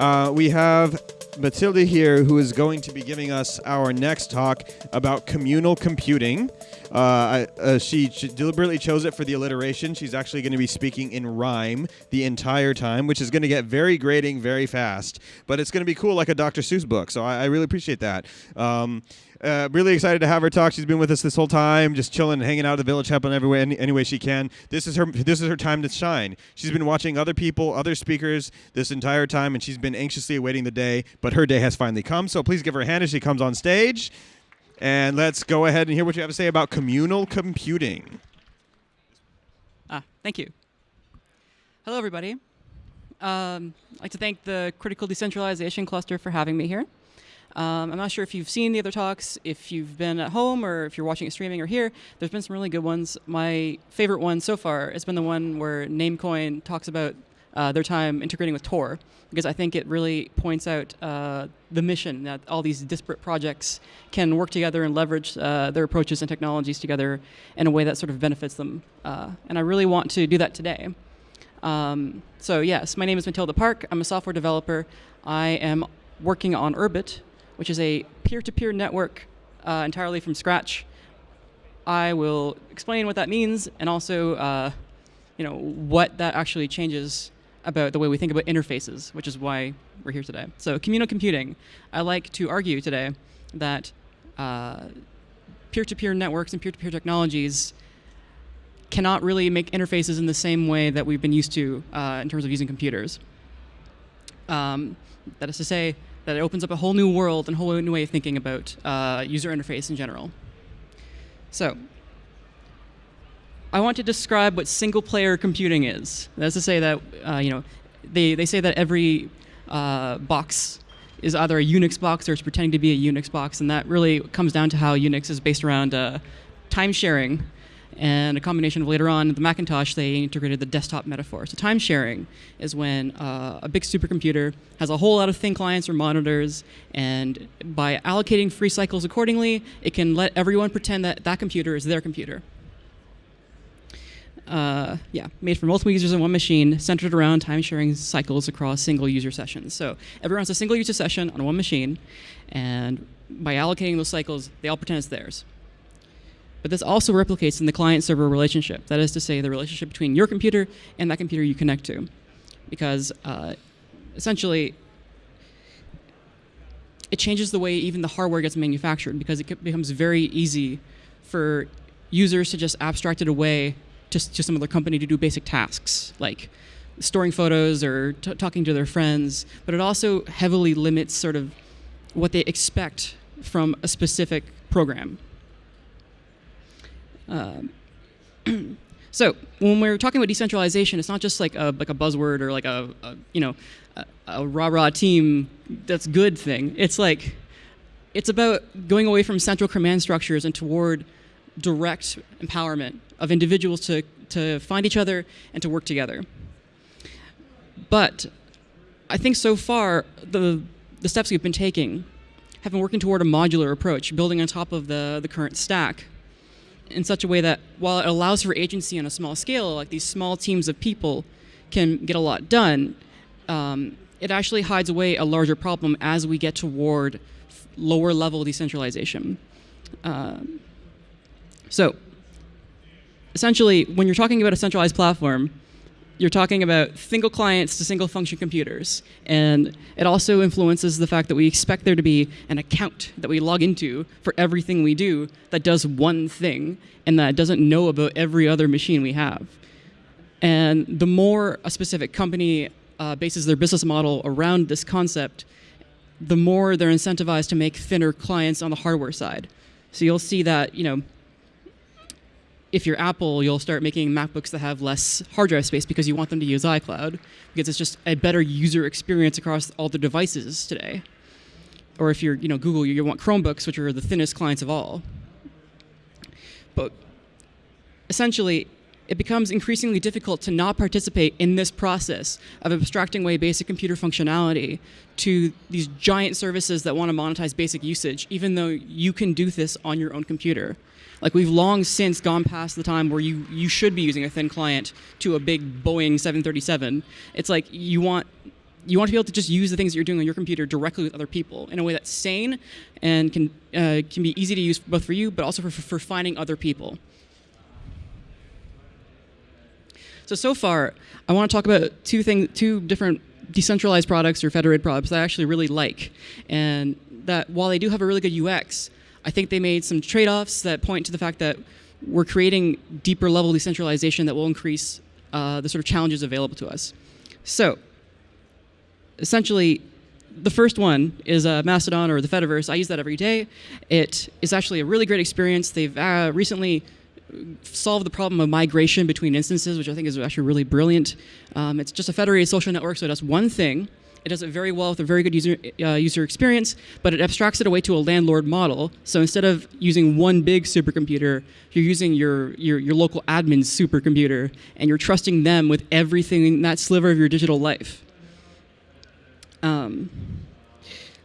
Uh, we have Matilda here, who is going to be giving us our next talk about communal computing. Uh, I- uh, she, she deliberately chose it for the alliteration. She's actually going to be speaking in rhyme the entire time, which is going to get very grating very fast. But it's going to be cool, like a Dr. Seuss book. So I, I really appreciate that. Um, uh, really excited to have her talk. She's been with us this whole time, just chilling, hanging out at the village, helping every way, any, any way she can. This is her. This is her time to shine. She's been watching other people, other speakers this entire time, and she's been anxiously awaiting the day. But her day has finally come. So please give her a hand as she comes on stage, and let's go ahead and hear what you have to say about communal computing. Ah, thank you. Hello, everybody. Um, I'd like to thank the Critical Decentralization Cluster for having me here. Um, I'm not sure if you've seen the other talks, if you've been at home or if you're watching it streaming or here. There's been some really good ones. My favorite one so far has been the one where Namecoin talks about uh, their time integrating with Tor, because I think it really points out uh, the mission that all these disparate projects can work together and leverage uh, their approaches and technologies together in a way that sort of benefits them. Uh, and I really want to do that today. Um, so yes, my name is Matilda Park. I'm a software developer. I am working on Urbit, which is a peer-to-peer network uh, entirely from scratch. I will explain what that means and also, uh, you know, what that actually changes about the way we think about interfaces, which is why we're here today. So communal computing. I like to argue today that uh, peer-to-peer networks and peer-to-peer technologies cannot really make interfaces in the same way that we've been used to uh, in terms of using computers. Um, that is to say, that it opens up a whole new world and a whole new way of thinking about uh, user interface in general. So, I want to describe what single-player computing is. That's to say that uh, you know, they they say that every uh, box is either a Unix box or it's pretending to be a Unix box, and that really comes down to how Unix is based around uh, time sharing and a combination of later on the Macintosh they integrated the desktop metaphor. So time sharing is when uh, a big supercomputer has a whole lot of thin clients or monitors, and by allocating free cycles accordingly, it can let everyone pretend that that computer is their computer. Uh, yeah, made for multiple users on one machine, centered around time sharing cycles across single user sessions. So everyone has a single user session on one machine, and by allocating those cycles, they all pretend it's theirs. But this also replicates in the client-server relationship. That is to say, the relationship between your computer and that computer you connect to. Because uh, essentially, it changes the way even the hardware gets manufactured because it becomes very easy for users to just abstract it away to, to some other company to do basic tasks, like storing photos or talking to their friends. But it also heavily limits sort of what they expect from a specific program. Um, so when we're talking about decentralization, it's not just like a like a buzzword or like a, a you know a, a rah rah team that's good thing. It's like it's about going away from central command structures and toward direct empowerment of individuals to to find each other and to work together. But I think so far the the steps we've been taking have been working toward a modular approach, building on top of the, the current stack in such a way that while it allows for agency on a small scale, like these small teams of people can get a lot done, um, it actually hides away a larger problem as we get toward lower level decentralization. Um, so essentially, when you're talking about a centralized platform, you're talking about single clients to single function computers. And it also influences the fact that we expect there to be an account that we log into for everything we do that does one thing and that doesn't know about every other machine we have. And the more a specific company uh, bases their business model around this concept, the more they're incentivized to make thinner clients on the hardware side. So you'll see that, you know, if you're Apple, you'll start making MacBooks that have less hard drive space because you want them to use iCloud, because it's just a better user experience across all the devices today. Or if you're you know, Google, you want Chromebooks, which are the thinnest clients of all. But essentially, it becomes increasingly difficult to not participate in this process of abstracting away basic computer functionality to these giant services that want to monetize basic usage, even though you can do this on your own computer. Like we've long since gone past the time where you, you should be using a thin client to a big Boeing 737. It's like you want you want to be able to just use the things that you're doing on your computer directly with other people in a way that's sane and can uh, can be easy to use both for you, but also for, for finding other people. So so far, I want to talk about two things, two different decentralized products or federated products that I actually really like, and that while they do have a really good UX, I think they made some trade-offs that point to the fact that we're creating deeper level decentralization that will increase uh, the sort of challenges available to us. So essentially, the first one is uh, Mastodon or the Fediverse. I use that every day. It is actually a really great experience. They've uh, recently solved the problem of migration between instances, which I think is actually really brilliant. Um, it's just a federated social network, so it does one thing. It does it very well with a very good user uh, user experience, but it abstracts it away to a landlord model. So instead of using one big supercomputer, you're using your, your, your local admin's supercomputer, and you're trusting them with everything in that sliver of your digital life. Um,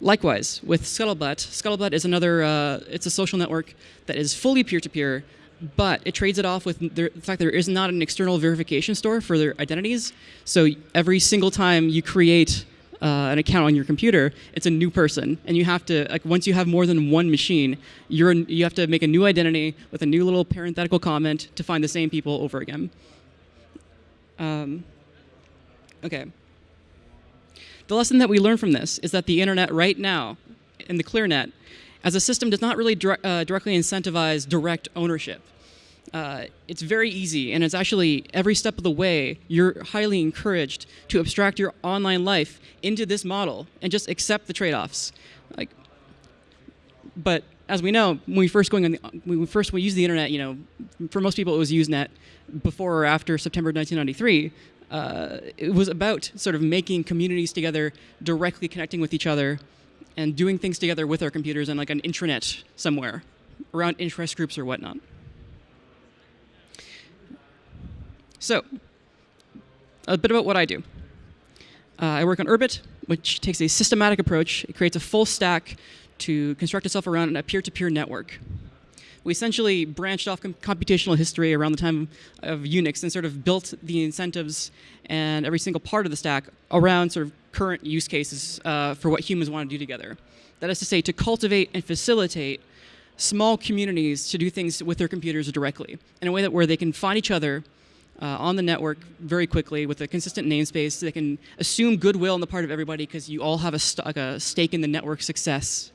likewise, with Scuttlebutt, Scuttlebutt is another, uh, it's a social network that is fully peer-to-peer, but it trades it off with the fact that there is not an external verification store for their identities. So every single time you create uh, an account on your computer, it's a new person, and you have to like once you have more than one machine, you're you have to make a new identity with a new little parenthetical comment to find the same people over again. Um, okay. The lesson that we learn from this is that the internet right now, in the ClearNet, as a system does not really dire uh, directly incentivize direct ownership. Uh, it's very easy, and it's actually every step of the way, you're highly encouraged to abstract your online life into this model and just accept the trade-offs. Like, but as we know, when we first going on the, when we first we used the internet, you know, for most people it was Usenet before or after September 1993 uh, it was about sort of making communities together, directly connecting with each other, and doing things together with our computers on like an intranet somewhere, around interest groups or whatnot. So, a bit about what I do. Uh, I work on Urbit, which takes a systematic approach. It creates a full stack to construct itself around a peer-to-peer -peer network we essentially branched off com computational history around the time of Unix and sort of built the incentives and every single part of the stack around sort of current use cases uh, for what humans want to do together. That is to say, to cultivate and facilitate small communities to do things with their computers directly in a way that where they can find each other uh, on the network very quickly with a consistent namespace. So They can assume goodwill on the part of everybody because you all have a, st a, stake in the network success.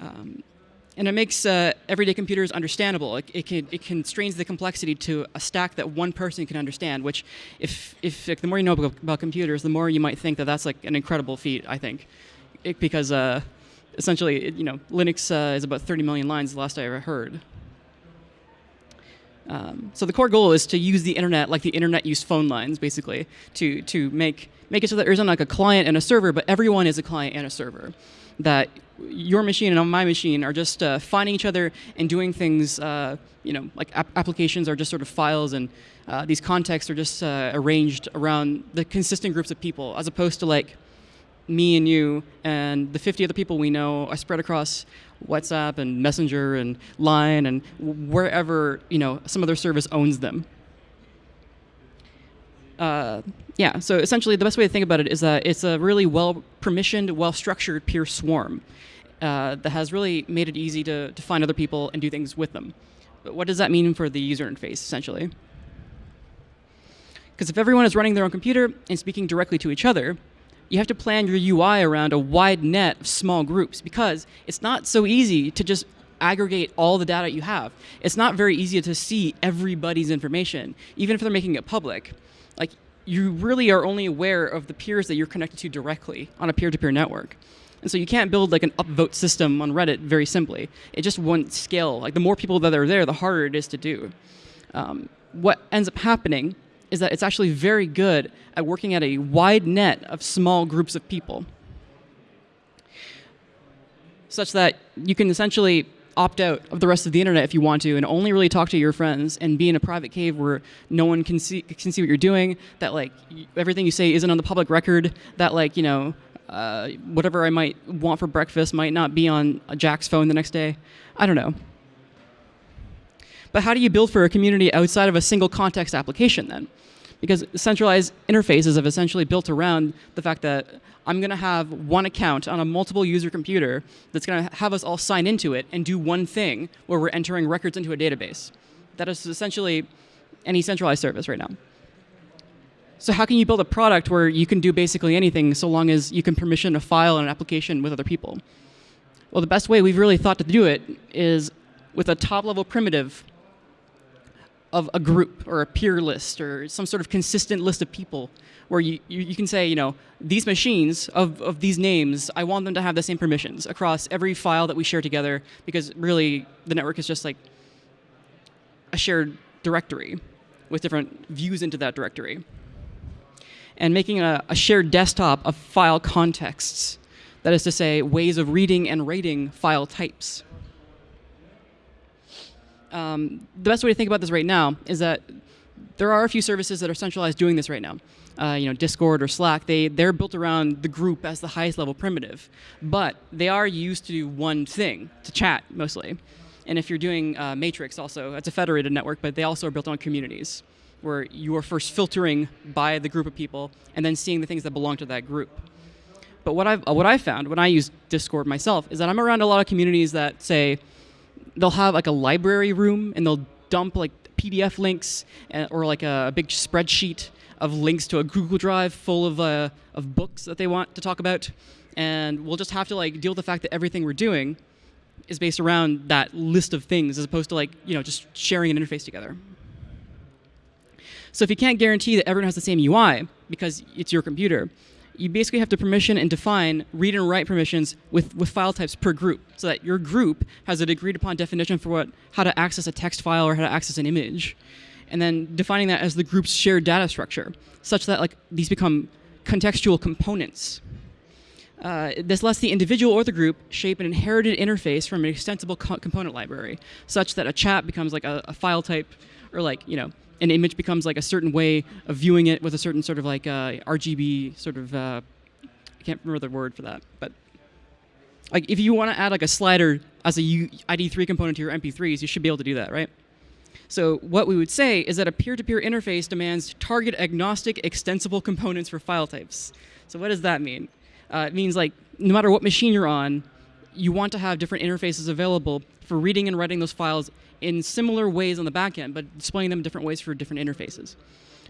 Um, and it makes uh, everyday computers understandable. It, it, can, it constrains the complexity to a stack that one person can understand, which if, if like, the more you know about, computers, the more you might think that that's like an incredible feat, I think. It, because uh, essentially, it, you know, Linux uh, is about 30 million lines, the last I ever heard. Um, so the core goal is to use the internet like the internet used phone lines, basically, to, to make, make it so that there isn't like a client and a server, but everyone is a client and a server. That your machine and my machine are just uh, finding each other and doing things, uh, you know, like ap applications are just sort of files and uh, these contexts are just uh, arranged around the consistent groups of people as opposed to like me and you and the 50 other people we know are spread across WhatsApp and Messenger and Line and wherever, you know, some other service owns them. Uh, yeah, so essentially the best way to think about it is that it's a really well permissioned, well structured peer swarm uh, that has really made it easy to, to find other people and do things with them. But what does that mean for the user interface, essentially? Because if everyone is running their own computer and speaking directly to each other, you have to plan your UI around a wide net of small groups because it's not so easy to just aggregate all the data you have. It's not very easy to see everybody's information, even if they're making it public. Like, you really are only aware of the peers that you're connected to directly on a peer-to-peer -peer network. And so you can't build like an upvote system on Reddit very simply. It just won't scale. Like the more people that are there, the harder it is to do. Um, what ends up happening is that it's actually very good at working at a wide net of small groups of people. Such that you can essentially opt out of the rest of the internet if you want to and only really talk to your friends and be in a private cave where no one can see can see what you're doing that like everything you say isn't on the public record that like you know uh, whatever I might want for breakfast might not be on Jack's phone the next day. I don't know. But how do you build for a community outside of a single context application then? because centralized interfaces have essentially built around the fact that I'm going to have one account on a multiple user computer that's going to have us all sign into it and do one thing where we're entering records into a database. That is essentially any centralized service right now. So how can you build a product where you can do basically anything so long as you can permission a file and an application with other people? Well, the best way we've really thought to do it is with a top level primitive of a group or a peer list or some sort of consistent list of people where you, you, you, can say, you know, these machines of, of these names, I want them to have the same permissions across every file that we share together because really the network is just like a shared directory with different views into that directory. And making a, a shared desktop of file contexts, that is to say, ways of reading and rating file types um, the best way to think about this right now is that there are a few services that are centralized doing this right now. Uh, you know, Discord or Slack, they, they're built around the group as the highest level primitive. But they are used to do one thing, to chat mostly. And if you're doing uh, Matrix also, it's a federated network, but they also are built on communities, where you are first filtering by the group of people and then seeing the things that belong to that group. But what I've, what I've found when I use Discord myself is that I'm around a lot of communities that say, they'll have like a library room and they'll dump like PDF links uh, or like a, big spreadsheet of links to a Google Drive full of uh, of books that they want to talk about, and we'll just have to like deal with the fact that everything we're doing is based around that list of things as opposed to like you know just sharing an interface together. So if you can't guarantee that everyone has the same UI because it's your computer, you basically have to permission and define read and write permissions with, with file types per group so that your group has an agreed upon definition for what how to access a text file or how to access an image. And then defining that as the group's shared data structure such that like these become contextual components. Uh, this lets the individual or the group shape an inherited interface from an extensible co component library such that a chat becomes like a, a file type or like you know an image becomes like a certain way of viewing it with a certain sort of like uh, RGB sort of uh, I can't remember the word for that, but like if you want to add like a slider as a U ID3 component to your MP3s, you should be able to do that, right? So what we would say is that a peer-to-peer -peer interface demands target agnostic extensible components for file types. So what does that mean? Uh, it means like no matter what machine you're on, you want to have different interfaces available for reading and writing those files in similar ways on the back end, but displaying them different ways for different interfaces.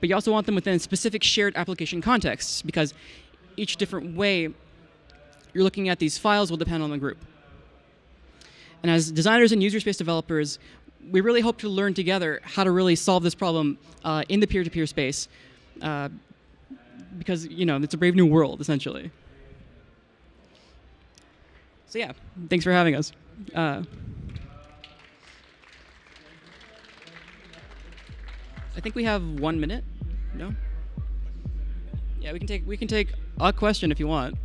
But you also want them within specific shared application contexts because each different way you're looking at these files will depend on the group. And as designers and user space developers, we really hope to learn together how to really solve this problem uh, in the peer-to-peer -peer space uh, because, you know, it's a brave new world, essentially. So yeah, thanks for having us. Uh, I think we have one minute. No. Yeah, we can take we can take a question if you want.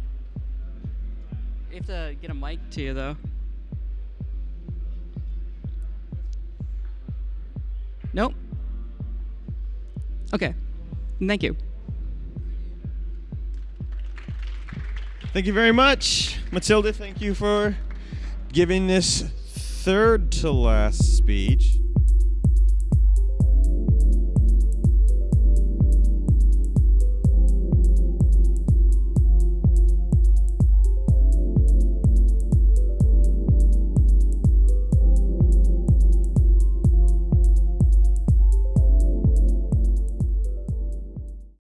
You have to get a mic to you though. Nope. Okay. Thank you. Thank you very much. Matilda, thank you for giving this third to last speech.